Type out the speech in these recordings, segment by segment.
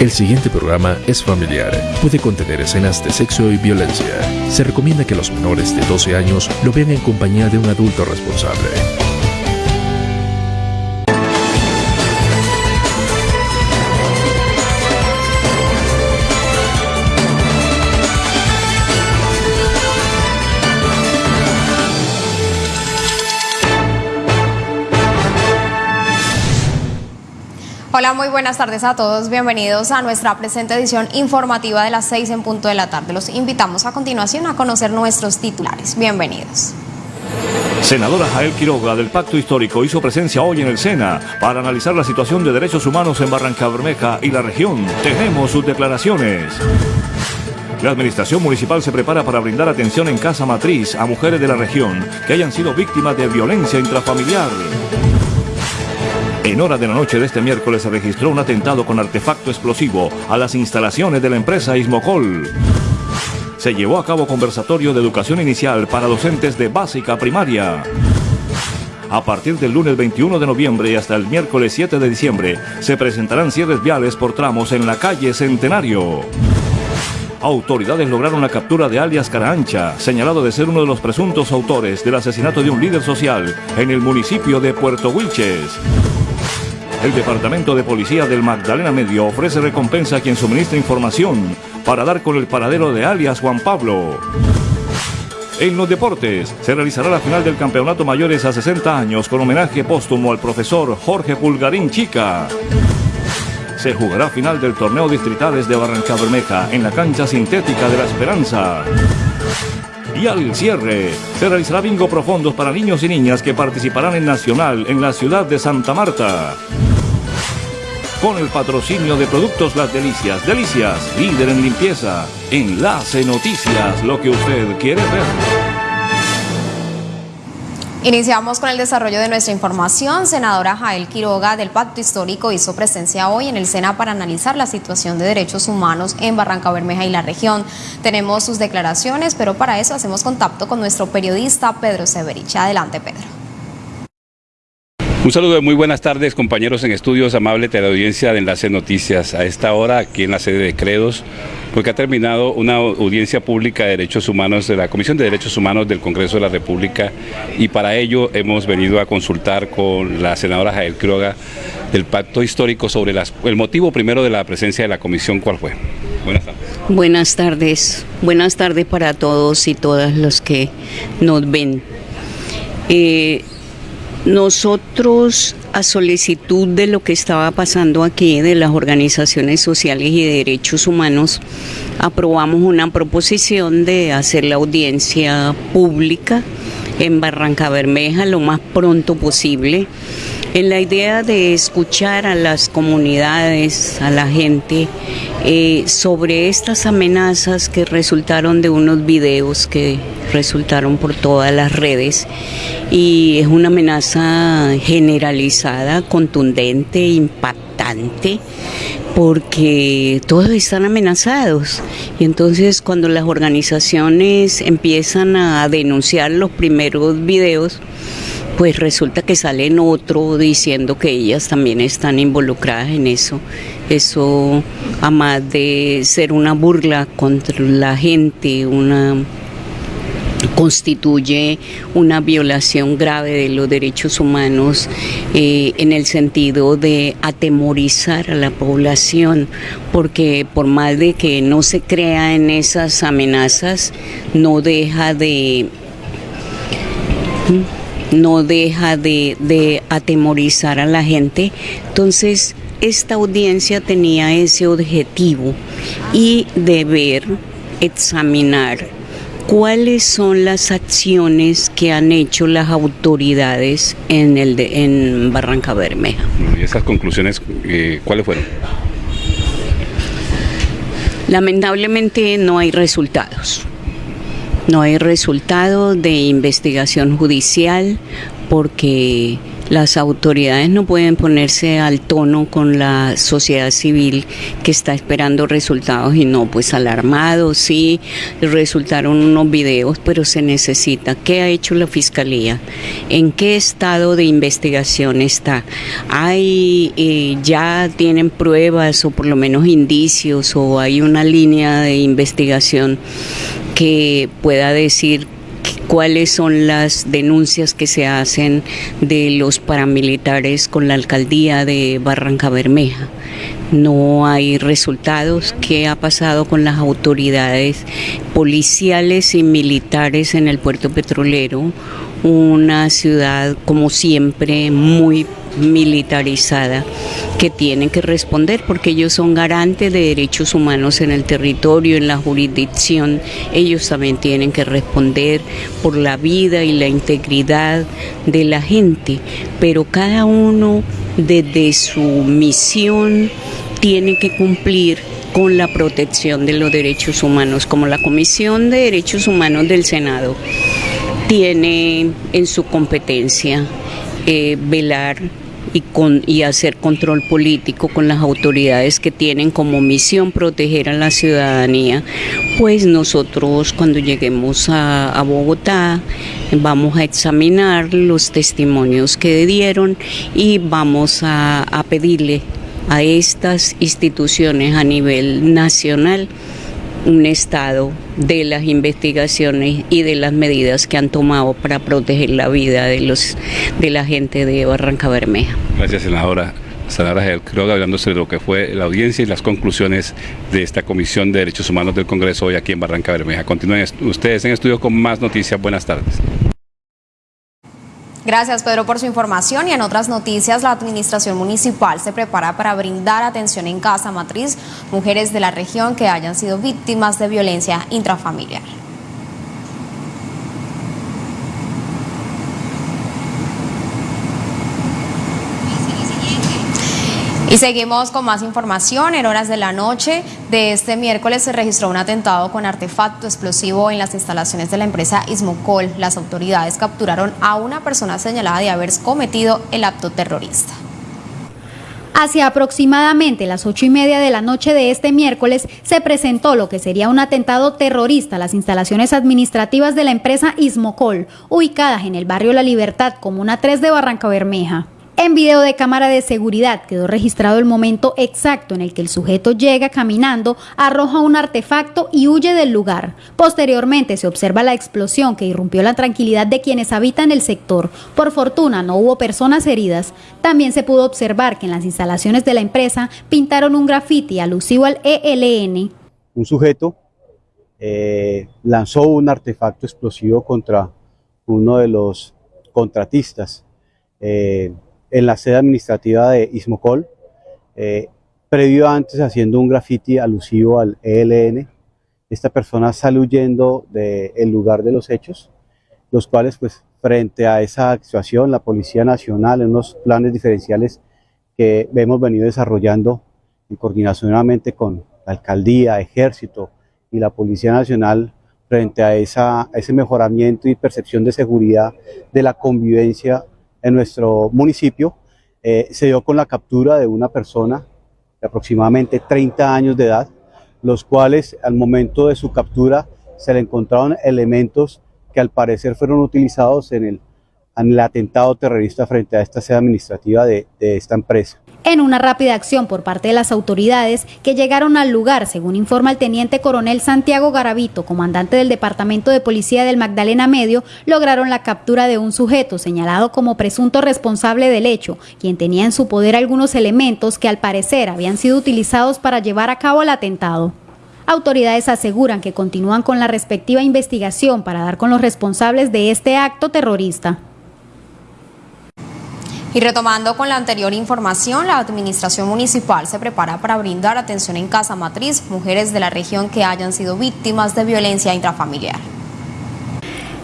El siguiente programa es familiar. Puede contener escenas de sexo y violencia. Se recomienda que los menores de 12 años lo vean en compañía de un adulto responsable. Hola, muy buenas tardes a todos. Bienvenidos a nuestra presente edición informativa de las 6 en punto de la tarde. Los invitamos a continuación a conocer nuestros titulares. Bienvenidos. Senadora Jael Quiroga del Pacto Histórico hizo presencia hoy en el Sena para analizar la situación de derechos humanos en Barranca Bermeja y la región. Tenemos sus declaraciones. La administración municipal se prepara para brindar atención en casa matriz a mujeres de la región que hayan sido víctimas de violencia intrafamiliar. En hora de la noche de este miércoles se registró un atentado con artefacto explosivo a las instalaciones de la empresa Ismocol. Se llevó a cabo conversatorio de educación inicial para docentes de básica primaria. A partir del lunes 21 de noviembre y hasta el miércoles 7 de diciembre se presentarán cierres viales por tramos en la calle Centenario. Autoridades lograron la captura de alias Caraancha, señalado de ser uno de los presuntos autores del asesinato de un líder social en el municipio de Puerto Wilches. El Departamento de Policía del Magdalena Medio ofrece recompensa a quien suministra información para dar con el paradero de alias Juan Pablo. En los deportes, se realizará la final del Campeonato Mayores a 60 años con homenaje póstumo al profesor Jorge Pulgarín Chica. Se jugará final del torneo distritales de Barranca Bermeja en la cancha sintética de la Esperanza. Y al cierre, se realizará bingo profundos para niños y niñas que participarán en Nacional en la ciudad de Santa Marta. Con el patrocinio de Productos Las Delicias. Delicias, líder en limpieza. Enlace Noticias, lo que usted quiere ver. Iniciamos con el desarrollo de nuestra información. Senadora Jael Quiroga del Pacto Histórico hizo presencia hoy en el Sena para analizar la situación de derechos humanos en Barranca Bermeja y la región. Tenemos sus declaraciones, pero para eso hacemos contacto con nuestro periodista Pedro Severich. Adelante, Pedro. Un saludo de muy buenas tardes, compañeros en estudios, amable teleaudiencia de Enlace Noticias. A esta hora, aquí en la sede de Credos, porque ha terminado una audiencia pública de derechos humanos de la Comisión de Derechos Humanos del Congreso de la República y para ello hemos venido a consultar con la senadora Jael Quiroga del pacto histórico sobre las, el motivo primero de la presencia de la comisión, ¿cuál fue? Buenas tardes. Buenas tardes. Buenas tardes para todos y todas los que nos ven. Eh, nosotros, a solicitud de lo que estaba pasando aquí, de las organizaciones sociales y de derechos humanos, aprobamos una proposición de hacer la audiencia pública en Barranca Bermeja lo más pronto posible, en la idea de escuchar a las comunidades, a la gente, eh, sobre estas amenazas que resultaron de unos videos que resultaron por todas las redes y es una amenaza generalizada, contundente, impactante porque todos están amenazados. Y entonces cuando las organizaciones empiezan a denunciar los primeros videos, pues resulta que salen otro diciendo que ellas también están involucradas en eso. Eso, a más de ser una burla contra la gente, una constituye una violación grave de los derechos humanos eh, en el sentido de atemorizar a la población, porque por más de que no se crea en esas amenazas, no deja de no deja de, de atemorizar a la gente. Entonces, esta audiencia tenía ese objetivo y de ver, examinar ¿Cuáles son las acciones que han hecho las autoridades en, el en Barranca Bermeja? ¿Y esas conclusiones eh, cuáles fueron? Lamentablemente no hay resultados. No hay resultados de investigación judicial porque Las autoridades no pueden ponerse al tono con la sociedad civil que está esperando resultados y no, pues alarmados, sí, resultaron unos videos, pero se necesita. ¿Qué ha hecho la Fiscalía? ¿En qué estado de investigación está? ¿Hay, eh, ya tienen pruebas o por lo menos indicios o hay una línea de investigación que pueda decir cuáles son las denuncias que se hacen de los paramilitares con la alcaldía de Barranca Bermeja. No hay resultados. ¿Qué ha pasado con las autoridades policiales y militares en el puerto petrolero? Una ciudad, como siempre, muy militarizada que tienen que responder porque ellos son garantes de derechos humanos en el territorio, en la jurisdicción. Ellos también tienen que responder por la vida y la integridad de la gente, pero cada uno desde su misión tiene que cumplir con la protección de los derechos humanos, como la Comisión de Derechos Humanos del Senado tiene en su competencia eh, velar y, con, y hacer control político con las autoridades que tienen como misión proteger a la ciudadanía, pues nosotros cuando lleguemos a, Bogotá vamos a examinar los testimonios que dieron y vamos a, pedirle a estas instituciones a nivel nacional un estado de las investigaciones y de las medidas que han tomado para proteger la vida de los de la gente de Barranca Bermeja. Gracias, senadora. Senadora creo hablando sobre lo que fue la audiencia y las conclusiones de esta Comisión de Derechos Humanos del Congreso hoy aquí en Barranca Bermeja. Continúen ustedes en estudio con más noticias. Buenas tardes. Gracias Pedro por su información y en otras noticias la administración municipal se prepara para brindar atención en casa matriz mujeres de la región que hayan sido víctimas de violencia intrafamiliar. Y seguimos con más información. En horas de la noche de este miércoles se registró un atentado con artefacto explosivo en las instalaciones de la empresa Ismocol. Las autoridades capturaron a una persona señalada de haber cometido el acto terrorista. Hacia aproximadamente las ocho y media de la noche de este miércoles se presentó lo que sería un atentado terrorista a las instalaciones administrativas de la empresa Ismocol, ubicadas en el barrio La Libertad, Comuna 3 de Barranca Bermeja. En video de cámara de seguridad quedó registrado el momento exacto en el que el sujeto llega caminando, arroja un artefacto y huye del lugar. Posteriormente se observa la explosión que irrumpió la tranquilidad de quienes habitan el sector. Por fortuna no hubo personas heridas. También se pudo observar que en las instalaciones de la empresa pintaron un grafiti alusivo al ELN. Un sujeto eh, lanzó un artefacto explosivo contra uno de los contratistas. Eh, en la sede administrativa de Ismocol, eh, previo antes haciendo un graffiti alusivo al ELN. Esta persona sale huyendo del lugar de los hechos, los cuales pues frente a esa actuación la Policía Nacional en unos planes diferenciales que hemos venido desarrollando en coordinación con la Alcaldía, Ejército y la Policía Nacional frente a, esa, a ese mejoramiento y percepción de seguridad de la convivencia en nuestro municipio eh, se dio con la captura de una persona de aproximadamente 30 años de edad, los cuales al momento de su captura se le encontraron elementos que al parecer fueron utilizados en el, en el atentado terrorista frente a esta sede administrativa de esta empresa en una rápida acción por parte de las autoridades que llegaron al lugar, según informa el teniente coronel Santiago Garavito, comandante del Departamento de Policía del Magdalena Medio, lograron la captura de un sujeto señalado como presunto responsable del hecho, quien tenía en su poder algunos elementos que al parecer habían sido utilizados para llevar a cabo el atentado. Autoridades aseguran que continúan con la respectiva investigación para dar con los responsables de este acto terrorista. Y retomando con la anterior información, la Administración Municipal se prepara para brindar atención en casa matriz mujeres de la región que hayan sido víctimas de violencia intrafamiliar.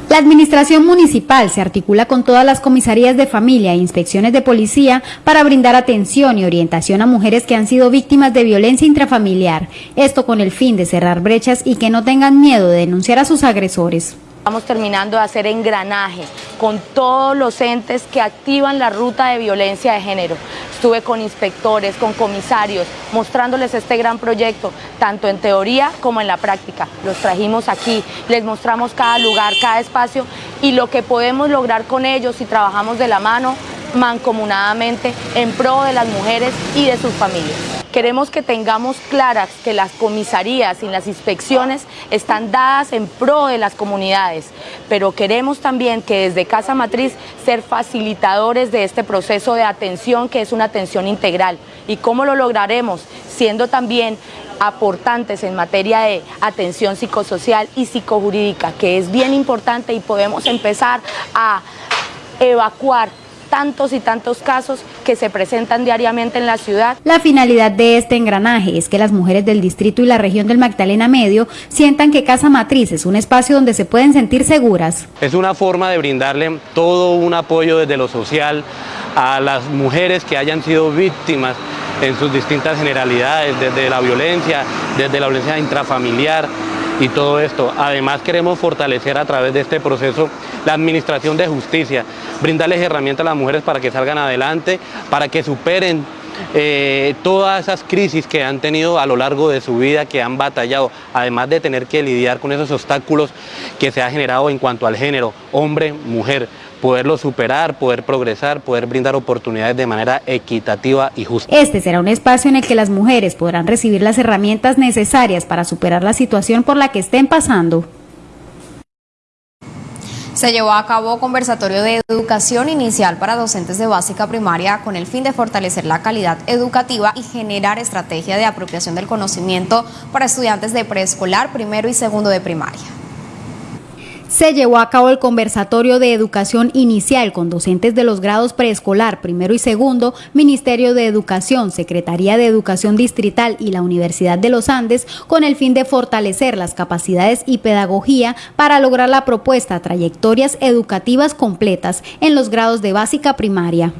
La Administración Municipal se articula con todas las comisarías de familia e inspecciones de policía para brindar atención y orientación a mujeres que han sido víctimas de violencia intrafamiliar, esto con el fin de cerrar brechas y que no tengan miedo de denunciar a sus agresores. Estamos terminando de hacer engranaje con todos los entes que activan la ruta de violencia de género. Estuve con inspectores, con comisarios, mostrándoles este gran proyecto, tanto en teoría como en la práctica. Los trajimos aquí, les mostramos cada lugar, cada espacio y lo que podemos lograr con ellos si trabajamos de la mano mancomunadamente en pro de las mujeres y de sus familias. Queremos que tengamos claras que las comisarías y las inspecciones están dadas en pro de las comunidades, pero queremos también que desde Casa Matriz ser facilitadores de este proceso de atención que es una atención integral. ¿Y cómo lo lograremos? Siendo también aportantes en materia de atención psicosocial y psicojurídica, que es bien importante y podemos empezar a evacuar tantos y tantos casos que se presentan diariamente en la ciudad. La finalidad de este engranaje es que las mujeres del distrito y la región del Magdalena Medio sientan que Casa Matriz es un espacio donde se pueden sentir seguras. Es una forma de brindarle todo un apoyo desde lo social a las mujeres que hayan sido víctimas en sus distintas generalidades, desde la violencia, desde la violencia intrafamiliar, y todo esto. Además queremos fortalecer a través de este proceso la administración de justicia, brindarles herramientas a las mujeres para que salgan adelante, para que superen eh, todas esas crisis que han tenido a lo largo de su vida, que han batallado, además de tener que lidiar con esos obstáculos que se ha generado en cuanto al género, hombre, mujer poderlo superar, poder progresar, poder brindar oportunidades de manera equitativa y justa. Este será un espacio en el que las mujeres podrán recibir las herramientas necesarias para superar la situación por la que estén pasando. Se llevó a cabo conversatorio de educación inicial para docentes de básica primaria con el fin de fortalecer la calidad educativa y generar estrategia de apropiación del conocimiento para estudiantes de preescolar, primero y segundo de primaria se llevó a cabo el conversatorio de educación inicial con docentes de los grados preescolar, primero y segundo, Ministerio de Educación, Secretaría de Educación Distrital y la Universidad de los Andes, con el fin de fortalecer las capacidades y pedagogía para lograr la propuesta trayectorias educativas completas en los grados de básica primaria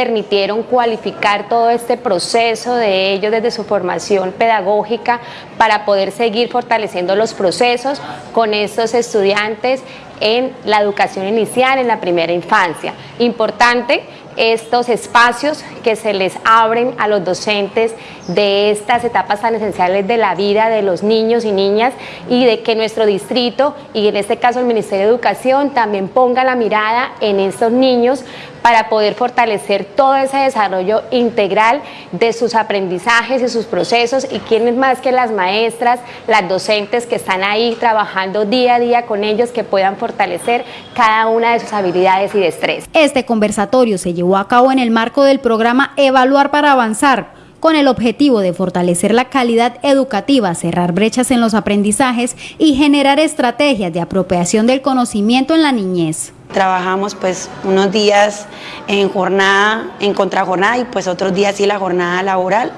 permitieron cualificar todo este proceso de ellos desde su formación pedagógica para poder seguir fortaleciendo los procesos con estos estudiantes en la educación inicial, en la primera infancia. Importante estos espacios que se les abren a los docentes de estas etapas tan esenciales de la vida de los niños y niñas y de que nuestro distrito y en este caso el Ministerio de Educación también ponga la mirada en estos niños para poder fortalecer todo ese desarrollo integral de sus aprendizajes y sus procesos y quiénes más que las maestras, las docentes que están ahí trabajando día a día con ellos que puedan fortalecer cada una de sus habilidades y destrezas. Este conversatorio se llevó a cabo en el marco del programa Evaluar para Avanzar con el objetivo de fortalecer la calidad educativa, cerrar brechas en los aprendizajes y generar estrategias de apropiación del conocimiento en la niñez. Trabajamos pues unos días en jornada, en contrajornada y pues otros días sí la jornada laboral.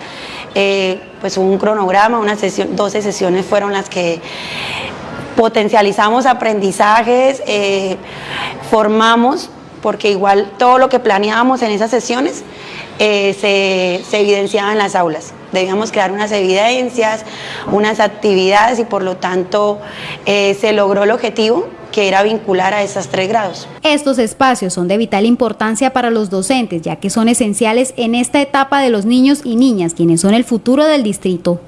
Eh, pues un cronograma, una sesión, 12 sesiones fueron las que potencializamos aprendizajes, eh, formamos, porque igual todo lo que planeábamos en esas sesiones eh, se, se evidenciaba en las aulas. Debíamos crear unas evidencias, unas actividades y por lo tanto se logró el objetivo que era vincular a esas tres grados. Estos espacios son de vital importancia para los docentes, ya que son esenciales en esta etapa de los niños y niñas, quienes son el futuro del distrito.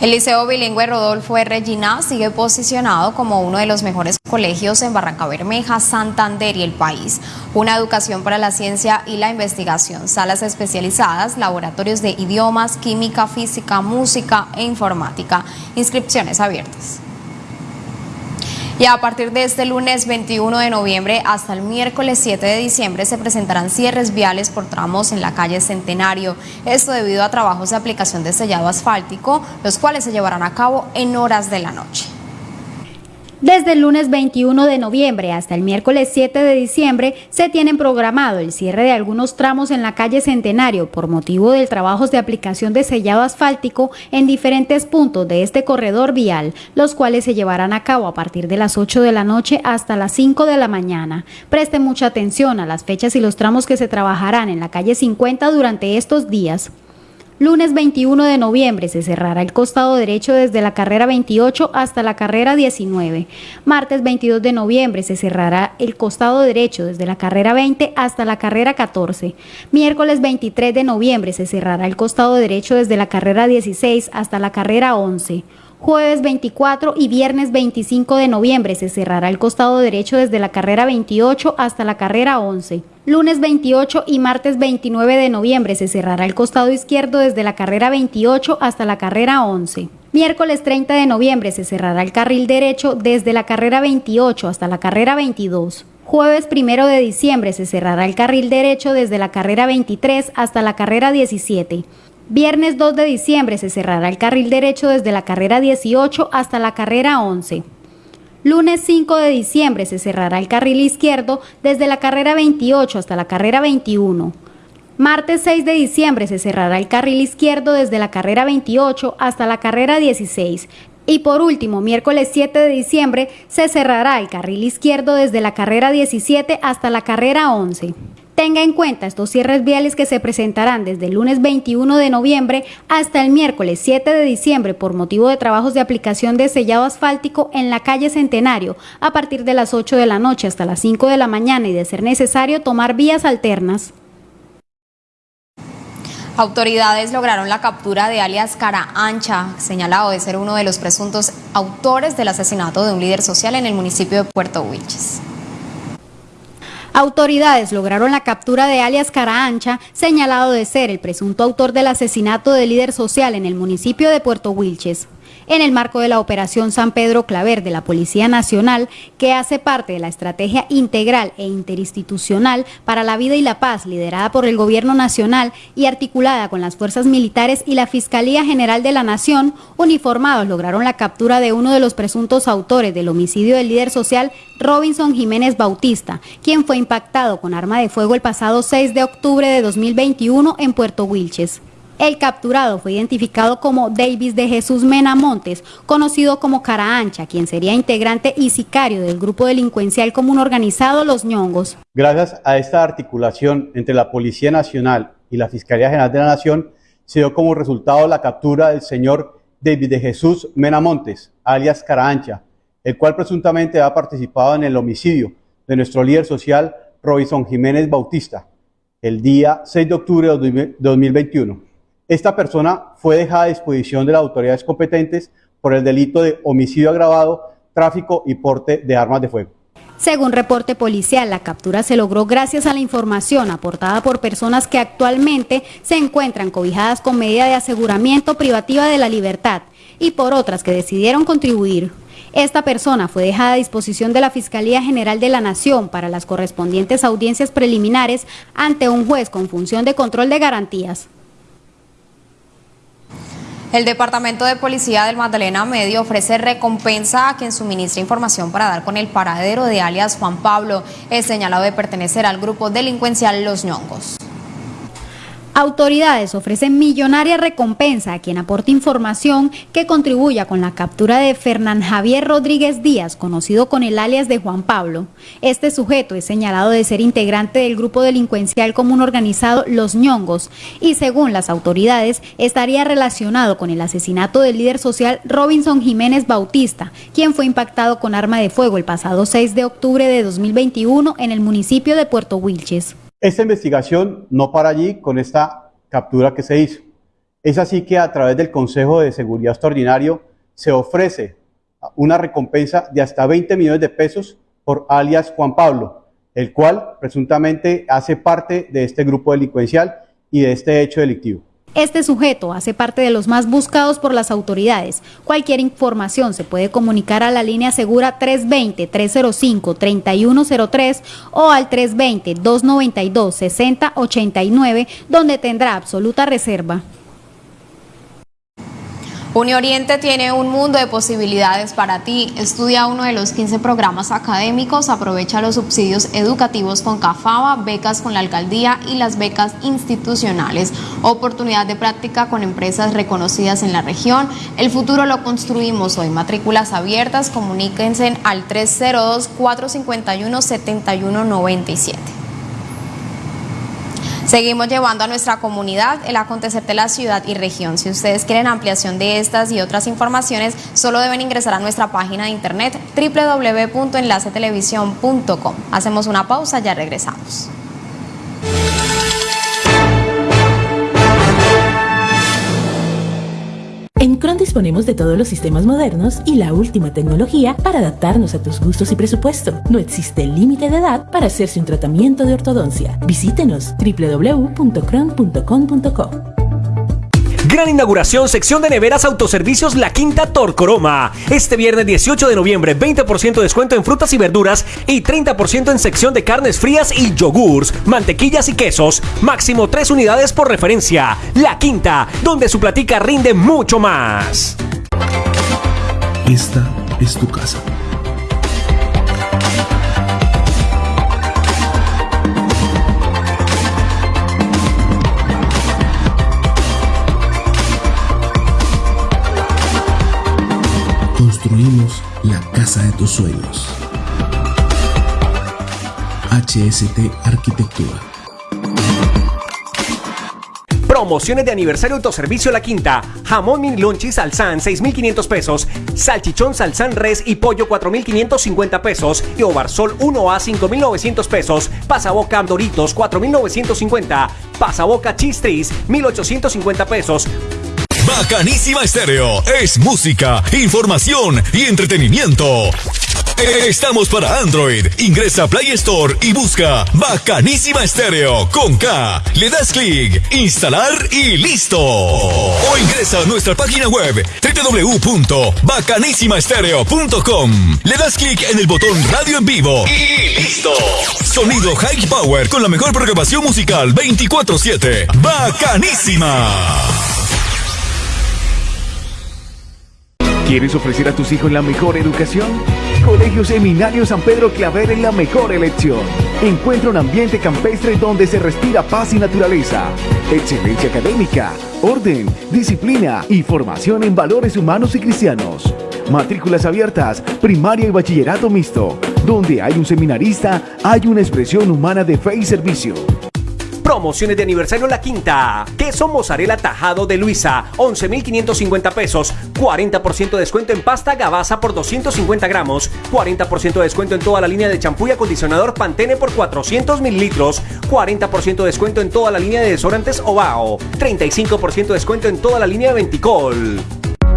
El Liceo Bilingüe Rodolfo R. Gina sigue posicionado como uno de los mejores colegios en Barranca Bermeja, Santander y el país. Una educación para la ciencia y la investigación, salas especializadas, laboratorios de idiomas, química, física, música e informática. Inscripciones abiertas. Y a partir de este lunes 21 de noviembre hasta el miércoles 7 de diciembre se presentarán cierres viales por tramos en la calle Centenario. Esto debido a trabajos de aplicación de sellado asfáltico, los cuales se llevarán a cabo en horas de la noche. Desde el lunes 21 de noviembre hasta el miércoles 7 de diciembre se tienen programado el cierre de algunos tramos en la calle Centenario por motivo del trabajo de aplicación de sellado asfáltico en diferentes puntos de este corredor vial, los cuales se llevarán a cabo a partir de las 8 de la noche hasta las 5 de la mañana. Preste mucha atención a las fechas y los tramos que se trabajarán en la calle 50 durante estos días. Lunes 21 de noviembre se cerrará el costado derecho desde la carrera 28 hasta la carrera 19. Martes 22 de noviembre se cerrará el costado derecho desde la carrera 20 hasta la carrera 14. Miércoles 23 de noviembre se cerrará el costado derecho desde la carrera 16 hasta la carrera 11. Jueves 24 y viernes 25 de noviembre se cerrará el costado derecho desde la carrera 28 hasta la carrera 11. Lunes 28 y martes 29 de noviembre se cerrará el costado izquierdo desde la carrera 28 hasta la carrera 11. Miércoles 30 de noviembre se cerrará el carril derecho desde la carrera 28 hasta la carrera 22. Jueves 1 de diciembre se cerrará el carril derecho desde la carrera 23 hasta la carrera 17. Viernes 2 de diciembre se cerrará el carril derecho desde la carrera 18 hasta la carrera 11. Lunes 5 de diciembre se cerrará el carril izquierdo desde la carrera 28 hasta la carrera 21. Martes 6 de diciembre se cerrará el carril izquierdo desde la carrera 28 hasta la carrera 16. Y por último, miércoles 7 de diciembre se cerrará el carril izquierdo desde la carrera 17 hasta la carrera 11. Tenga en cuenta estos cierres viales que se presentarán desde el lunes 21 de noviembre hasta el miércoles 7 de diciembre por motivo de trabajos de aplicación de sellado asfáltico en la calle Centenario a partir de las 8 de la noche hasta las 5 de la mañana y de ser necesario tomar vías alternas. Autoridades lograron la captura de alias Cara Ancha, señalado de ser uno de los presuntos autores del asesinato de un líder social en el municipio de Puerto Wilches. Autoridades lograron la captura de alias Cara Ancha, señalado de ser el presunto autor del asesinato del líder social en el municipio de Puerto Wilches en el marco de la Operación San Pedro Claver de la Policía Nacional, que hace parte de la estrategia integral e interinstitucional para la vida y la paz liderada por el Gobierno Nacional y articulada con las fuerzas militares y la Fiscalía General de la Nación, uniformados lograron la captura de uno de los presuntos autores del homicidio del líder social Robinson Jiménez Bautista, quien fue impactado con arma de fuego el pasado 6 de octubre de 2021 en Puerto Wilches. El capturado fue identificado como Davis de Jesús Mena Montes, conocido como Cara Ancha, quien sería integrante y sicario del grupo delincuencial común organizado Los Ñongos. Gracias a esta articulación entre la Policía Nacional y la Fiscalía General de la Nación, se dio como resultado la captura del señor David de Jesús Mena Montes, alias Cara Ancha, el cual presuntamente ha participado en el homicidio de nuestro líder social Robinson Jiménez Bautista, el día 6 de octubre de 2021. Esta persona fue dejada a disposición de las autoridades competentes por el delito de homicidio agravado, tráfico y porte de armas de fuego. Según reporte policial, la captura se logró gracias a la información aportada por personas que actualmente se encuentran cobijadas con medida de aseguramiento privativa de la libertad y por otras que decidieron contribuir. Esta persona fue dejada a disposición de la Fiscalía General de la Nación para las correspondientes audiencias preliminares ante un juez con función de control de garantías. El Departamento de Policía del Magdalena Medio ofrece recompensa a quien suministre información para dar con el paradero de alias Juan Pablo, es señalado de pertenecer al grupo delincuencial Los Ñongos. Autoridades ofrecen millonaria recompensa a quien aporte información que contribuya con la captura de Fernán Javier Rodríguez Díaz, conocido con el alias de Juan Pablo. Este sujeto es señalado de ser integrante del grupo delincuencial común organizado Los Ñongos y según las autoridades estaría relacionado con el asesinato del líder social Robinson Jiménez Bautista, quien fue impactado con arma de fuego el pasado 6 de octubre de 2021 en el municipio de Puerto Wilches. Esta investigación no para allí con esta captura que se hizo. Es así que a través del Consejo de Seguridad Extraordinario se ofrece una recompensa de hasta 20 millones de pesos por alias Juan Pablo, el cual presuntamente hace parte de este grupo delincuencial y de este hecho delictivo. Este sujeto hace parte de los más buscados por las autoridades. Cualquier información se puede comunicar a la línea segura 320-305-3103 o al 320-292-6089, donde tendrá absoluta reserva. Unioriente tiene un mundo de posibilidades para ti. Estudia uno de los 15 programas académicos, aprovecha los subsidios educativos con CAFABA, becas con la alcaldía y las becas institucionales. Oportunidad de práctica con empresas reconocidas en la región. El futuro lo construimos hoy. Matrículas abiertas, comuníquense al 302 451 7197. Seguimos llevando a nuestra comunidad el acontecer de la ciudad y región. Si ustedes quieren ampliación de estas y otras informaciones, solo deben ingresar a nuestra página de internet www.enlacetelevisión.com. Hacemos una pausa, ya regresamos. Disponemos de todos los sistemas modernos y la última tecnología para adaptarnos a tus gustos y presupuesto. No existe límite de edad para hacerse un tratamiento de ortodoncia. Visítenos www.cron.com.co. Gran inauguración, sección de neveras autoservicios La Quinta Torcoroma. Este viernes 18 de noviembre, 20% de descuento en frutas y verduras y 30% en sección de carnes frías y yogurts, mantequillas y quesos. Máximo 3 unidades por referencia. La Quinta, donde su platica rinde mucho más. Esta es tu casa. Construimos la casa de tus sueños. HST Arquitectura. Promociones de aniversario autoservicio La Quinta. Jamón mini lonchis salsán 6.500 pesos. Salchichón salsán res y pollo 4.550 pesos. Y Ovarsol 1A 5.900 pesos. Pasaboca Doritos 4.950. Pasaboca Chistris 1.850 pesos. Bacanísima Estéreo es música, información y entretenimiento. Estamos para Android. Ingresa a Play Store y busca Bacanísima Estéreo con K. Le das clic, instalar y listo. O ingresa a nuestra página web www.bacanísimaestereo.com. Le das clic en el botón Radio en vivo y listo. Sonido High Power con la mejor programación musical 24/7. Bacanísima. ¿Quieres ofrecer a tus hijos la mejor educación? Colegio Seminario San Pedro Claver es la mejor elección. Encuentra un ambiente campestre donde se respira paz y naturaleza, excelencia académica, orden, disciplina y formación en valores humanos y cristianos. Matrículas abiertas, primaria y bachillerato mixto. Donde hay un seminarista, hay una expresión humana de fe y servicio. Promociones de aniversario La Quinta. Queso mozzarella tajado de Luisa, 11.550 pesos. 40% de descuento en pasta Gabasa por 250 gramos. 40% de descuento en toda la línea de champú y acondicionador Pantene por 400 mililitros. 40% de descuento en toda la línea de desodorantes Ovao. 35% de descuento en toda la línea de Venticol.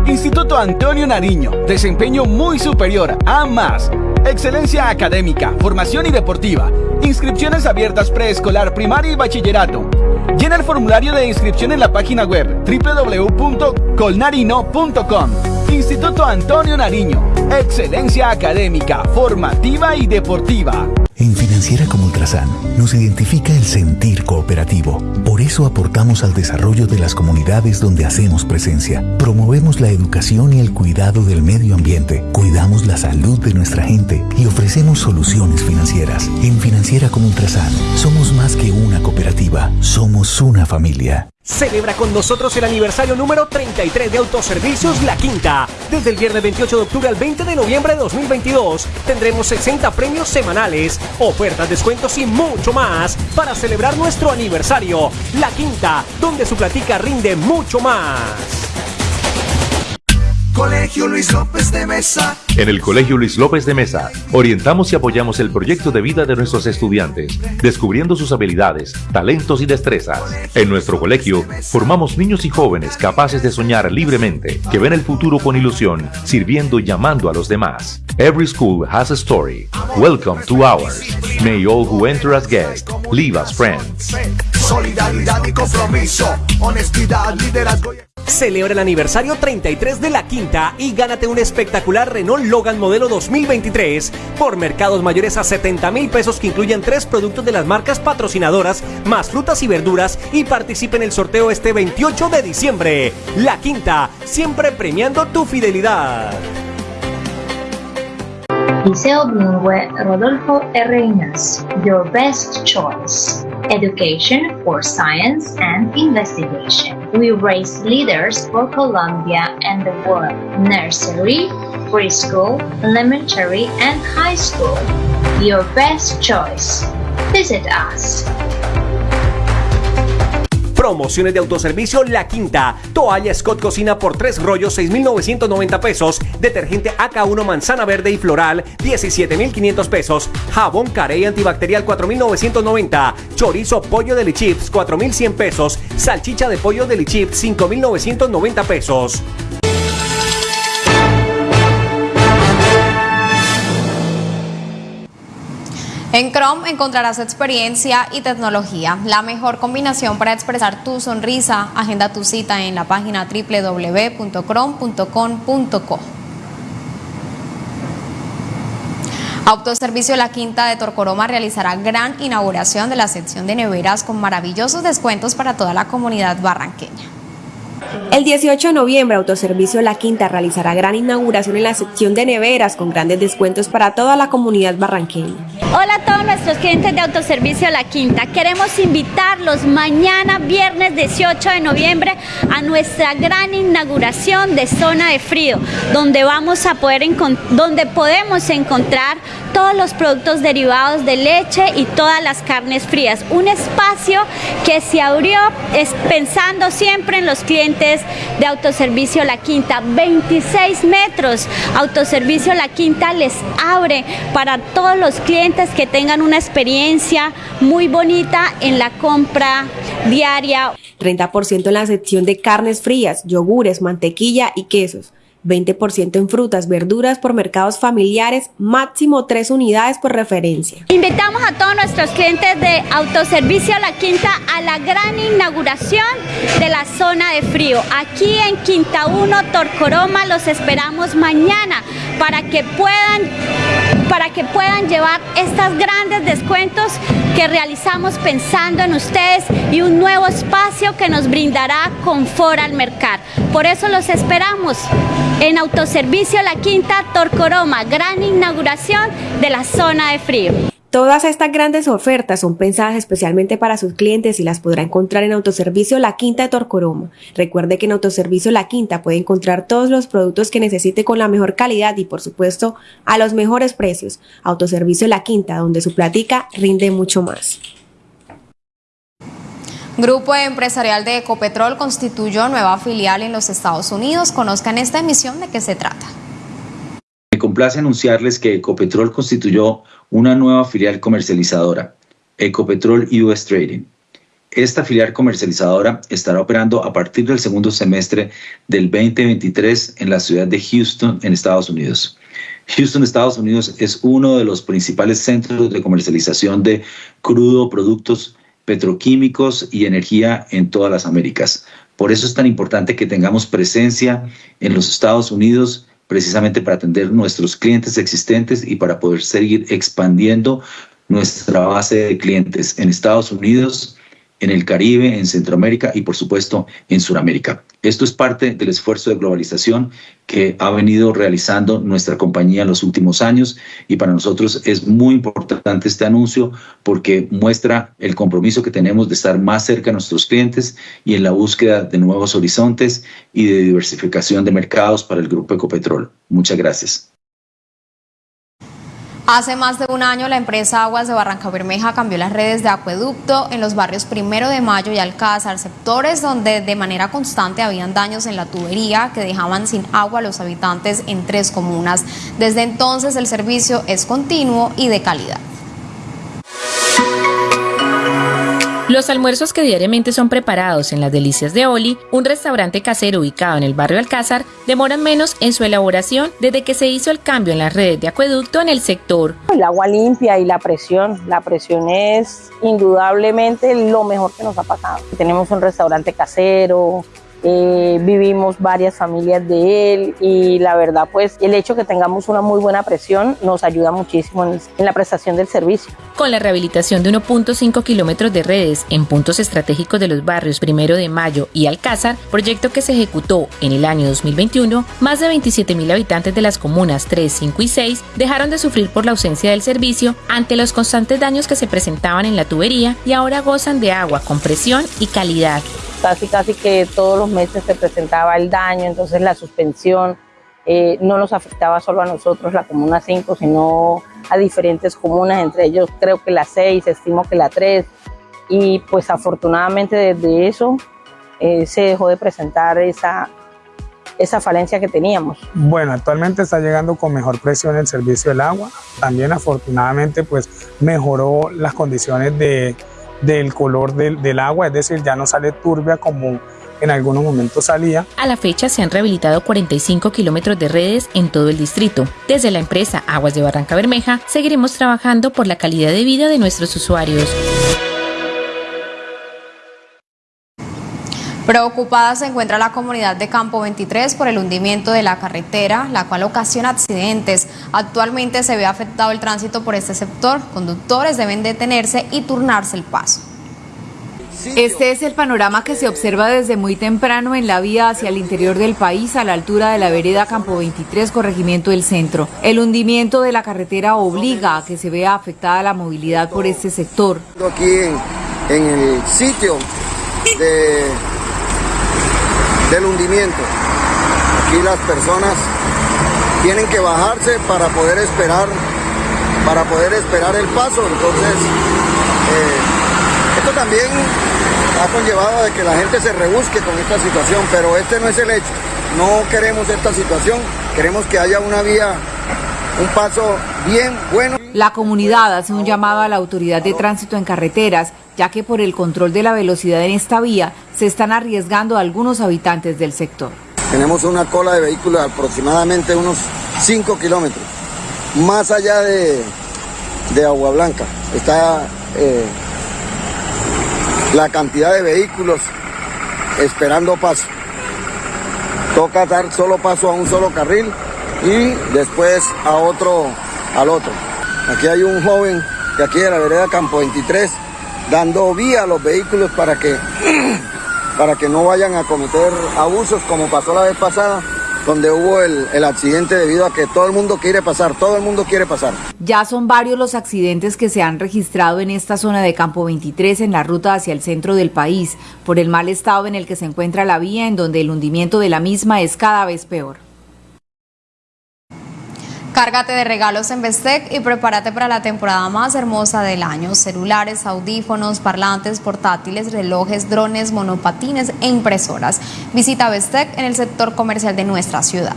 Instituto Antonio Nariño. Desempeño muy superior a más. Excelencia académica, formación y deportiva. Inscripciones abiertas preescolar, primaria y bachillerato. Llena el formulario de inscripción en la página web www.colnarino.com. Instituto Antonio Nariño. Excelencia académica, formativa y deportiva. En Financiera como Ultrasan nos identifica el sentir cooperativo. Por eso aportamos al desarrollo de las comunidades donde hacemos presencia. Promovemos la educación y el cuidado del medio ambiente. Cuidamos la salud de nuestra gente y ofrecemos soluciones financieras. En Financiera como Ultrasan somos más que una cooperativa, somos una familia. Celebra con nosotros el aniversario número 33 de Autoservicios La Quinta. Desde el viernes 28 de octubre al 20 de noviembre de 2022 tendremos 60 premios semanales, ofertas, descuentos y mucho más para celebrar nuestro aniversario. La Quinta, donde su platica rinde mucho más. Colegio Luis López de Mesa. En el Colegio Luis López de Mesa, orientamos y apoyamos el proyecto de vida de nuestros estudiantes, descubriendo sus habilidades, talentos y destrezas. En nuestro colegio, formamos niños y jóvenes capaces de soñar libremente, que ven el futuro con ilusión, sirviendo y llamando a los demás. Every school has a story. Welcome to ours. May all who enter as guests leave as friends. Solidaridad y compromiso. Honestidad, liderazgo. Celebra el aniversario 33 de La Quinta y gánate un espectacular Renault Logan modelo 2023 por mercados mayores a 70 mil pesos que incluyen tres productos de las marcas patrocinadoras, más frutas y verduras y participe en el sorteo este 28 de diciembre. La Quinta, siempre premiando tu fidelidad. Liceo Bilingüe Rodolfo R. Ignacio, your best choice. Education for science and investigation. We raise leaders for Colombia and the world. Nursery, preschool, elementary, and high school. Your best choice. Visit us. Promociones de autoservicio La Quinta. Toalla Scott Cocina por 3 rollos, 6,990 pesos. Detergente AK1 Manzana Verde y Floral, 17,500 pesos. Jabón Carey Antibacterial, 4,990. Chorizo Pollo de Chips, 4,100 pesos. Salchicha de Pollo de Chips, 5,990 pesos. En Chrome encontrarás experiencia y tecnología, la mejor combinación para expresar tu sonrisa. Agenda tu cita en la página www.chrome.com.co. Autoservicio La Quinta de Torcoroma realizará gran inauguración de la sección de neveras con maravillosos descuentos para toda la comunidad barranqueña. El 18 de noviembre, Autoservicio La Quinta realizará gran inauguración en la sección de neveras con grandes descuentos para toda la comunidad barranqueña. Hola a todos nuestros clientes de Autoservicio La Quinta. Queremos invitarlos mañana, viernes 18 de noviembre, a nuestra gran inauguración de Zona de Frío, donde vamos a poder donde podemos encontrar todos los productos derivados de leche y todas las carnes frías. Un espacio que se abrió pensando siempre en los clientes de Autoservicio La Quinta. 26 metros. Autoservicio La Quinta les abre para todos los clientes que tengan una experiencia muy bonita en la compra diaria. 30% en la sección de carnes frías, yogures, mantequilla y quesos. 20% en frutas, verduras por mercados familiares, máximo 3 unidades por referencia. Invitamos a todos nuestros clientes de Autoservicio La Quinta a la gran inauguración de la zona de frío. Aquí en Quinta 1, Torcoroma, los esperamos mañana para que puedan para que puedan llevar estos grandes descuentos que realizamos pensando en ustedes y un nuevo espacio que nos brindará confort al mercado. Por eso los esperamos en Autoservicio La Quinta Torcoroma, gran inauguración de la zona de frío. Todas estas grandes ofertas son pensadas especialmente para sus clientes y las podrá encontrar en Autoservicio La Quinta de Torcoroma. Recuerde que en Autoservicio La Quinta puede encontrar todos los productos que necesite con la mejor calidad y por supuesto a los mejores precios. Autoservicio La Quinta, donde su platica rinde mucho más. Grupo Empresarial de Ecopetrol constituyó nueva filial en los Estados Unidos. Conozcan esta emisión de qué se trata. Me complace anunciarles que Ecopetrol constituyó una nueva filial comercializadora, Ecopetrol US Trading. Esta filial comercializadora estará operando a partir del segundo semestre del 2023 en la ciudad de Houston, en Estados Unidos. Houston, Estados Unidos es uno de los principales centros de comercialización de crudo, productos petroquímicos y energía en todas las Américas. Por eso es tan importante que tengamos presencia en los Estados Unidos precisamente para atender nuestros clientes existentes y para poder seguir expandiendo nuestra base de clientes. En Estados Unidos, en el Caribe, en Centroamérica y por supuesto en Sudamérica. Esto es parte del esfuerzo de globalización que ha venido realizando nuestra compañía en los últimos años y para nosotros es muy importante este anuncio porque muestra el compromiso que tenemos de estar más cerca de nuestros clientes y en la búsqueda de nuevos horizontes y de diversificación de mercados para el Grupo Ecopetrol. Muchas gracias. Hace más de un año la empresa Aguas de Barranca Bermeja cambió las redes de acueducto en los barrios Primero de Mayo y Alcázar, sectores donde de manera constante habían daños en la tubería que dejaban sin agua a los habitantes en tres comunas. Desde entonces el servicio es continuo y de calidad. Los almuerzos que diariamente son preparados en las Delicias de Oli, un restaurante casero ubicado en el barrio Alcázar, demoran menos en su elaboración desde que se hizo el cambio en las redes de acueducto en el sector. El agua limpia y la presión, la presión es indudablemente lo mejor que nos ha pasado. Tenemos un restaurante casero, eh, vivimos varias familias de él y la verdad pues el hecho que tengamos una muy buena presión nos ayuda muchísimo en, en la prestación del servicio. Con la rehabilitación de 1.5 kilómetros de redes en puntos estratégicos de los barrios Primero de Mayo y Alcázar, proyecto que se ejecutó en el año 2021, más de 27 mil habitantes de las comunas 3, 5 y 6 dejaron de sufrir por la ausencia del servicio ante los constantes daños que se presentaban en la tubería y ahora gozan de agua con presión y calidad casi casi que todos los meses se presentaba el daño, entonces la suspensión eh, no nos afectaba solo a nosotros, la Comuna 5, sino a diferentes comunas, entre ellos creo que la 6, estimo que la 3, y pues afortunadamente desde eso eh, se dejó de presentar esa, esa falencia que teníamos. Bueno, actualmente está llegando con mejor presión el servicio del agua. También afortunadamente pues mejoró las condiciones de, del color del, del agua, es decir, ya no sale turbia como en algunos momentos salía. A la fecha se han rehabilitado 45 kilómetros de redes en todo el distrito. Desde la empresa Aguas de Barranca Bermeja seguiremos trabajando por la calidad de vida de nuestros usuarios. Preocupada se encuentra la comunidad de Campo 23 por el hundimiento de la carretera, la cual ocasiona accidentes. Actualmente se ve afectado el tránsito por este sector. Conductores deben detenerse y turnarse el paso. Este es el panorama que se observa desde muy temprano en la vía hacia el interior del país a la altura de la vereda Campo 23, corregimiento del centro. El hundimiento de la carretera obliga a que se vea afectada la movilidad por este sector. Aquí en, en el sitio de, del hundimiento, aquí las personas tienen que bajarse para poder esperar, para poder esperar el paso. Entonces, eh, esto también ha conllevado de que la gente se rebusque con esta situación, pero este no es el hecho. No queremos esta situación, queremos que haya una vía, un paso bien bueno. La comunidad hace un llamado a la autoridad de tránsito en carreteras, ya que por el control de la velocidad en esta vía se están arriesgando algunos habitantes del sector. Tenemos una cola de vehículos de aproximadamente unos 5 kilómetros, más allá de, de Agua Blanca. Está eh, la cantidad de vehículos esperando paso. Toca dar solo paso a un solo carril y después a otro, al otro. Aquí hay un joven de aquí de la vereda Campo 23 dando vía a los vehículos para que, para que no vayan a cometer abusos como pasó la vez pasada donde hubo el, el, accidente debido a que todo el mundo quiere pasar, todo el mundo quiere pasar. Ya son varios los accidentes que se han registrado en esta zona de Campo 23 en la ruta hacia el centro del país, por el mal estado en el que se encuentra la vía, en donde el hundimiento de la misma es cada vez peor. Cárgate de regalos en Bestec y prepárate para la temporada más hermosa del año. Celulares, audífonos, parlantes, portátiles, relojes, drones, monopatines e impresoras. Visita Bestec en el sector comercial de nuestra ciudad.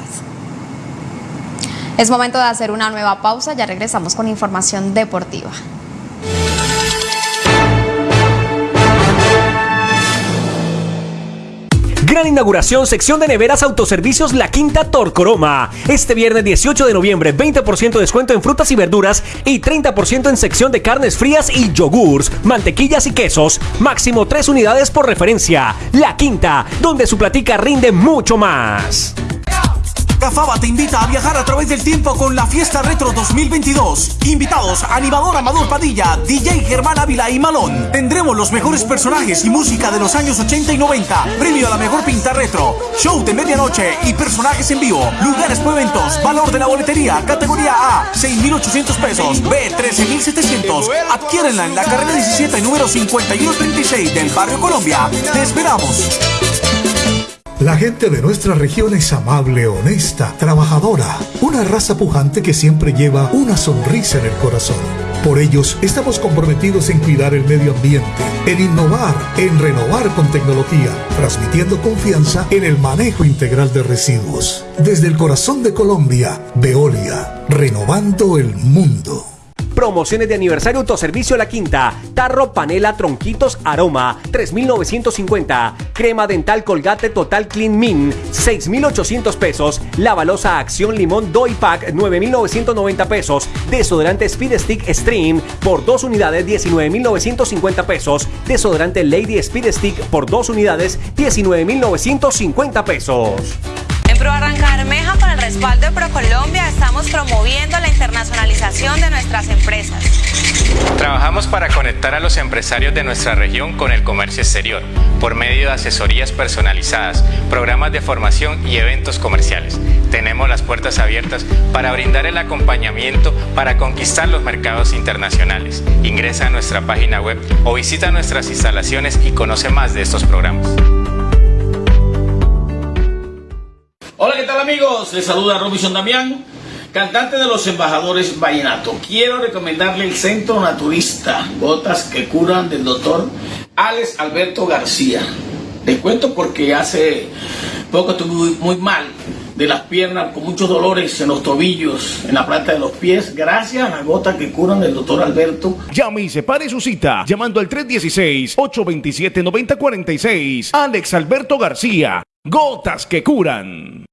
Es momento de hacer una nueva pausa, ya regresamos con información deportiva. Gran inauguración, sección de neveras autoservicios La Quinta Torcoroma. Este viernes 18 de noviembre, 20% descuento en frutas y verduras y 30% en sección de carnes frías y yogurts, mantequillas y quesos. Máximo 3 unidades por referencia. La Quinta, donde su platica rinde mucho más. Cafaba te invita a viajar a través del tiempo con la Fiesta Retro 2022. Invitados, animador Amador Padilla, DJ Germán Ávila y Malón. Tendremos los mejores personajes y música de los años 80 y 90. Premio a la mejor pinta retro. Show de medianoche y personajes en vivo. Lugares por eventos. Valor de la boletería. Categoría A, 6,800 pesos. B, 13,700. Adquiérenla en la carrera 17, número 5136 del Barrio Colombia. Te esperamos. La gente de nuestra región es amable, honesta, trabajadora, una raza pujante que siempre lleva una sonrisa en el corazón. Por ellos estamos comprometidos en cuidar el medio ambiente, en innovar, en renovar con tecnología, transmitiendo confianza en el manejo integral de residuos. Desde el corazón de Colombia, Veolia, renovando el mundo. Promociones de aniversario Autoservicio La Quinta. Tarro Panela Tronquitos Aroma 3.950. Crema Dental Colgate Total Clean Min 6.800 pesos. Lavalosa Acción Limón Doi Pack 9.990 pesos. Desodorante Speed Stick Stream por 2 unidades 19.950 pesos. Desodorante Lady Speed Stick por 2 unidades 19.950 pesos. En Pro Barranca Bermeja, con el respaldo de ProColombia, estamos promoviendo la internacionalización de nuestras empresas. Trabajamos para conectar a los empresarios de nuestra región con el comercio exterior, por medio de asesorías personalizadas, programas de formación y eventos comerciales. Tenemos las puertas abiertas para brindar el acompañamiento para conquistar los mercados internacionales. Ingresa a nuestra página web o visita nuestras instalaciones y conoce más de estos programas. Hola, ¿qué tal amigos? Les saluda Robinson Damián. Cantante de los embajadores Vallenato, quiero recomendarle el Centro Naturista, gotas que curan del doctor Alex Alberto García. Les cuento porque hace poco estuve muy, mal de las piernas, con muchos dolores en los tobillos, en la planta de los pies, gracias a las gotas que curan del doctor Alberto. Llame y separe su cita llamando al 316-827-9046. Alex Alberto García, gotas que curan.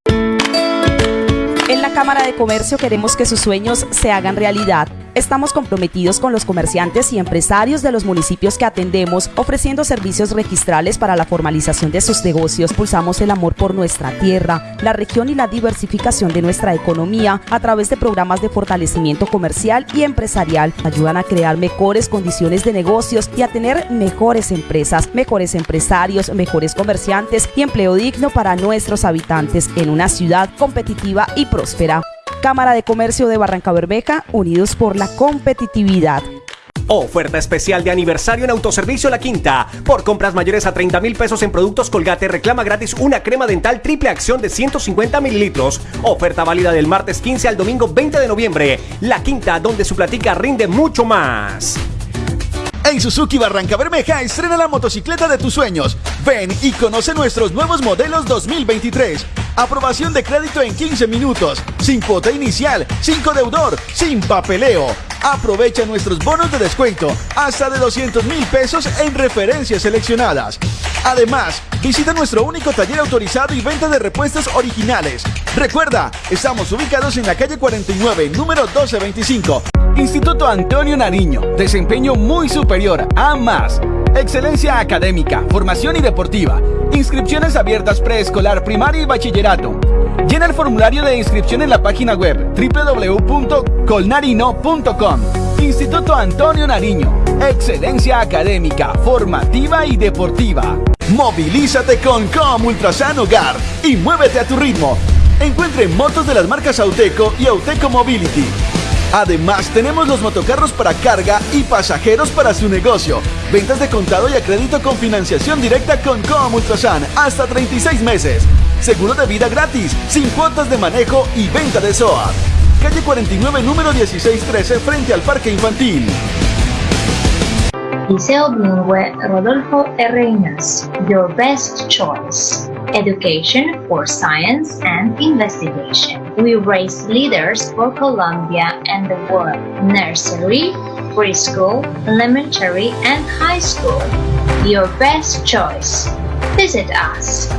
En la Cámara de Comercio queremos que sus sueños se hagan realidad. Estamos comprometidos con los comerciantes y empresarios de los municipios que atendemos, ofreciendo servicios registrales para la formalización de sus negocios. Pulsamos el amor por nuestra tierra, la región y la diversificación de nuestra economía a través de programas de fortalecimiento comercial y empresarial. Ayudan a crear mejores condiciones de negocios y a tener mejores empresas, mejores empresarios, mejores comerciantes y empleo digno para nuestros habitantes en una ciudad competitiva y próspera. Cámara de Comercio de Barranca Bermeja, unidos por la competitividad. Oferta especial de aniversario en Autoservicio La Quinta. Por compras mayores a 30 mil pesos en productos Colgate, reclama gratis una crema dental triple acción de 150 mililitros. Oferta válida del martes 15 al domingo 20 de noviembre. La Quinta, donde su platica rinde mucho más. En Suzuki Barranca Bermeja estrena la motocicleta de tus sueños. Ven y conoce nuestros nuevos modelos 2023. Aprobación de crédito en 15 minutos, sin cuota inicial, sin deudor, sin papeleo. Aprovecha nuestros bonos de descuento hasta de 200 mil pesos en referencias seleccionadas. Además, visita nuestro único taller autorizado y venta de repuestos originales. Recuerda, estamos ubicados en la calle 49, número 1225. Instituto Antonio Nariño, desempeño muy superior a más. Excelencia académica, formación y deportiva. Inscripciones abiertas preescolar, primaria y bachillerato. Llena el formulario de inscripción en la página web www.colnarino.com. Instituto Antonio Nariño. Excelencia académica, formativa y deportiva. Movilízate con Com Ultrasan Hogar y muévete a tu ritmo. Encuentre motos de las marcas Auteco y Auteco Mobility. Además, tenemos los motocarros para carga y pasajeros para su negocio. Ventas de contado y a crédito con financiación directa con Com Ultrasan hasta 36 meses. Seguro de vida gratis, sin cuotas de manejo y venta de SOA. Calle 49, número 1613, frente al Parque Infantil. Liceo Bilingüe Rodolfo R. your best choice. Education for science and investigation. We raise leaders for Colombia and the world. Nursery, preschool, elementary, and high school. Your best choice. Visit us.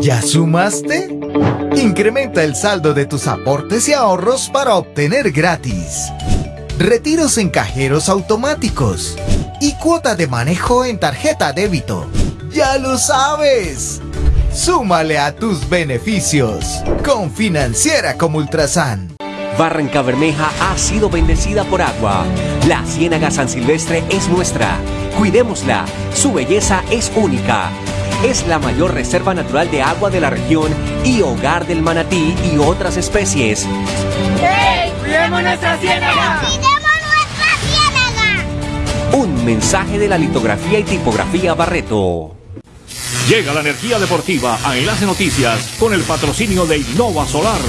¿Ya sumaste? Incrementa el saldo de tus aportes y ahorros para obtener gratis retiros en cajeros automáticos y cuota de manejo en tarjeta débito. ¡Ya lo sabes! Súmale a tus beneficios con Financiera como Ultrasan. Barranca Bermeja ha sido bendecida por agua. La Ciénaga San Silvestre es nuestra. Cuidémosla. Su belleza es única. Es la mayor reserva natural de agua de la región y hogar del manatí y otras especies. ¡Hey! ¡Cuidemos nuestra ciénaga! Un mensaje de la litografía y tipografía Barreto. Llega la energía deportiva a Enlace Noticias con el patrocinio de Innova Solar.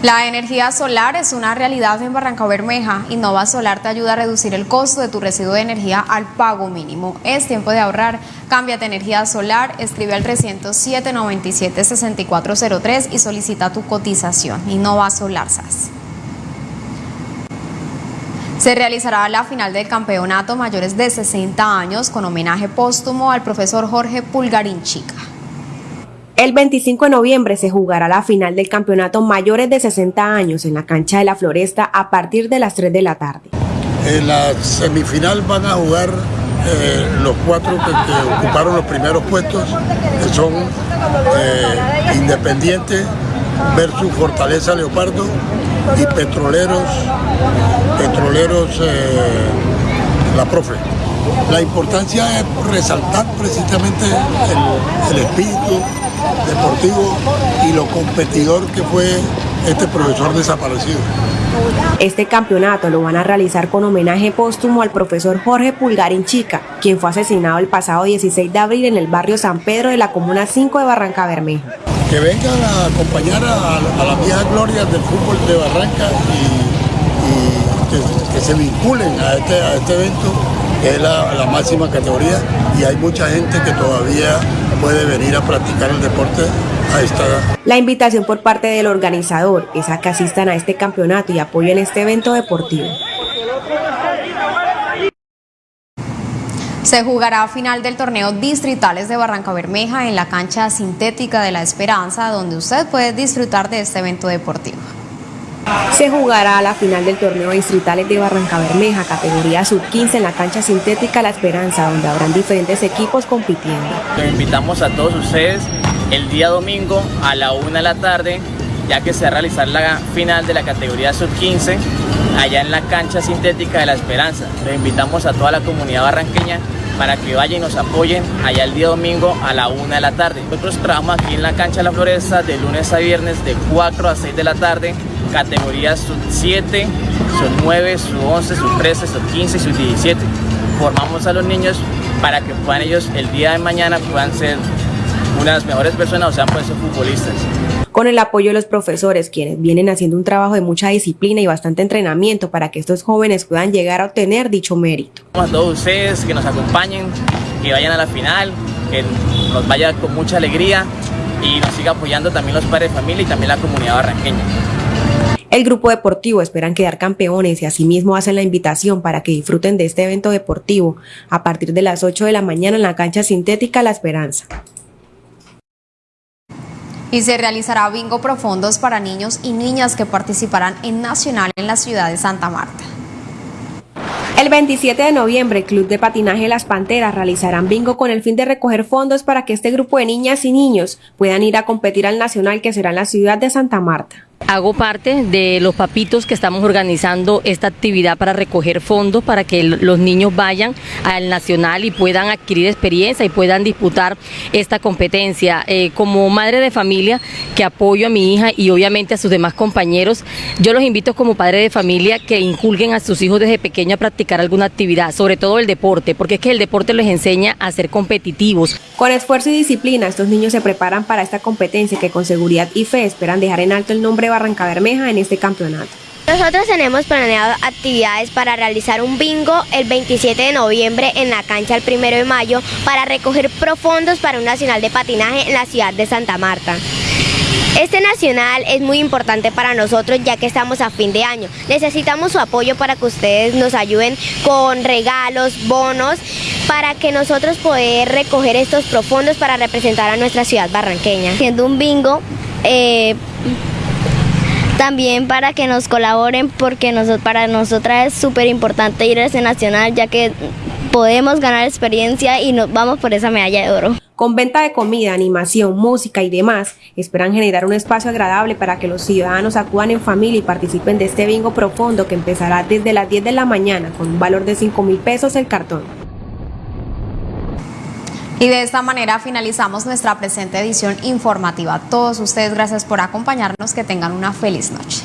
La energía solar es una realidad en Barranca Bermeja. Innova Solar te ayuda a reducir el costo de tu residuo de energía al pago mínimo. Es tiempo de ahorrar. Cámbiate energía solar, escribe al 307 97 6403 y solicita tu cotización. Innova Solar SAS. Se realizará la final del campeonato mayores de 60 años con homenaje póstumo al profesor Jorge Pulgarín Chica. El 25 de noviembre se jugará la final del campeonato mayores de 60 años en la cancha de la Floresta a partir de las 3 de la tarde. En la semifinal van a jugar eh, los cuatro que, ocuparon los primeros puestos, que son eh, Independiente versus Fortaleza Leopardo y Petroleros, Petroleros eh, La Profe. la importancia es resaltar precisamente el, el espíritu deportivo y lo competidor que fue este profesor desaparecido. Este campeonato lo van a realizar con homenaje póstumo al profesor Jorge Pulgarín Chica, quien fue asesinado el pasado 16 de abril en el barrio San Pedro de la Comuna 5 de Barranca Bermeja. Que vengan a acompañar a, las viejas glorias del fútbol de Barranca y, que, se vinculen a este, a este evento, que es la, la máxima categoría, y hay mucha gente que todavía puede venir a practicar el deporte a esta La invitación por parte del organizador es a que asistan a este campeonato y apoyen este evento deportivo. Se jugará a final del torneo distritales de Barranca Bermeja en la cancha sintética de La Esperanza, donde usted puede disfrutar de este evento deportivo. Se jugará a la final del torneo distritales de Barranca Bermeja, categoría sub-15 en la cancha sintética La Esperanza, donde habrán diferentes equipos compitiendo. Los invitamos a todos ustedes el día domingo a la 1 de la tarde, ya que se va a realizar la final de la categoría sub-15 allá en la cancha sintética de La Esperanza. Les invitamos a toda la comunidad barranqueña para que vayan y nos apoyen allá el día domingo a la 1 de la tarde. Nosotros trabajamos aquí en la cancha de la Floresta de lunes a viernes de 4 a 6 de la tarde, categorías sub 7, sub 9, sub 11, sub 13, sub 15 y sub 17. Formamos a los niños para que puedan ellos el día de mañana puedan ser una de las mejores personas o sean pues futbolistas. Con el apoyo de los profesores, quienes vienen haciendo un trabajo de mucha disciplina y bastante entrenamiento para que estos jóvenes puedan llegar a obtener dicho mérito. A todos ustedes que nos acompañen, que vayan a la final, que nos vaya con mucha alegría y nos siga apoyando también los padres de familia y también la comunidad barranqueña. El grupo deportivo esperan quedar campeones y asimismo hacen la invitación para que disfruten de este evento deportivo a partir de las 8 de la mañana en la cancha sintética La Esperanza y se realizará bingo profundos para niños y niñas que participarán en Nacional en la ciudad de Santa Marta. El 27 de noviembre, el Club de Patinaje Las Panteras realizarán bingo con el fin de recoger fondos para que este grupo de niñas y niños puedan ir a competir al Nacional que será en la ciudad de Santa Marta. Hago parte de los papitos que estamos organizando esta actividad para recoger fondos para que los niños vayan al nacional y puedan adquirir experiencia y puedan disputar esta competencia. Eh, como madre de familia que apoyo a mi hija y obviamente a sus demás compañeros, yo los invito como padre de familia que inculguen a sus hijos desde pequeño a practicar alguna actividad, sobre todo el deporte, porque es que el deporte les enseña a ser competitivos. Con esfuerzo y disciplina, estos niños se preparan para esta competencia que con seguridad y fe esperan dejar en alto el nombre Barranca Bermeja en este campeonato. Nosotros tenemos planeado actividades para realizar un bingo el 27 de noviembre en la cancha el 1 de mayo para recoger profundos para un nacional de patinaje en la ciudad de Santa Marta. Este nacional es muy importante para nosotros ya que estamos a fin de año. Necesitamos su apoyo para que ustedes nos ayuden con regalos, bonos, para que nosotros poder recoger estos profundos para representar a nuestra ciudad barranqueña. Siendo un bingo, eh, también para que nos colaboren porque para nosotras es súper importante ir a ese nacional ya que podemos ganar experiencia y nos vamos por esa medalla de oro. Con venta de comida, animación, música y demás, esperan generar un espacio agradable para que los ciudadanos acudan en familia y participen de este bingo profundo que empezará desde las 10 de la mañana con un valor de 5 mil pesos el cartón. Y de esta manera finalizamos nuestra presente edición informativa. Todos ustedes, gracias por acompañarnos. Que tengan una feliz noche.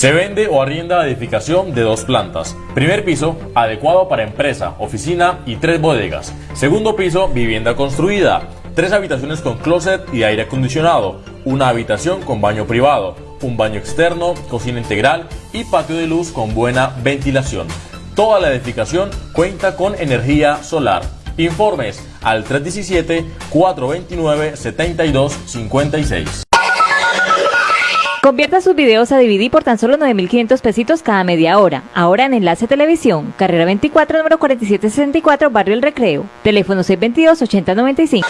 Se vende o arrienda edificación de dos plantas. Primer piso, adecuado para empresa, oficina y tres bodegas. Segundo piso, vivienda construida. Tres habitaciones con closet y aire acondicionado. Una habitación con baño privado. Un baño externo, cocina integral y patio de luz con buena ventilación. Toda la edificación cuenta con energía solar. Informes al 317-429-7256. Convierta sus videos a DVD por tan solo 9.500 pesitos cada media hora. Ahora en Enlace Televisión, carrera 24, número 4764, Barrio El Recreo. Teléfono 622-8095.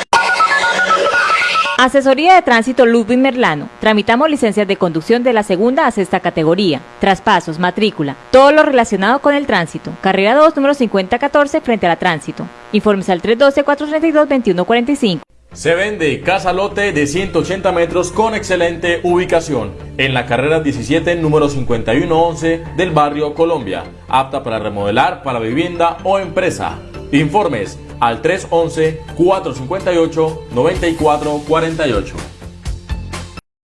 Asesoría de Tránsito Ludwig Merlano. Tramitamos licencias de conducción de la segunda a sexta categoría. Traspasos, matrícula, todo lo relacionado con el tránsito. Carrera 2, número 5014, frente a la tránsito. Informes al 312-432-2145. Se vende casa lote de 180 metros con excelente ubicación en la carrera 17, número 5111 del barrio Colombia. Apta para remodelar para vivienda o empresa. Informes al 311-458-9448.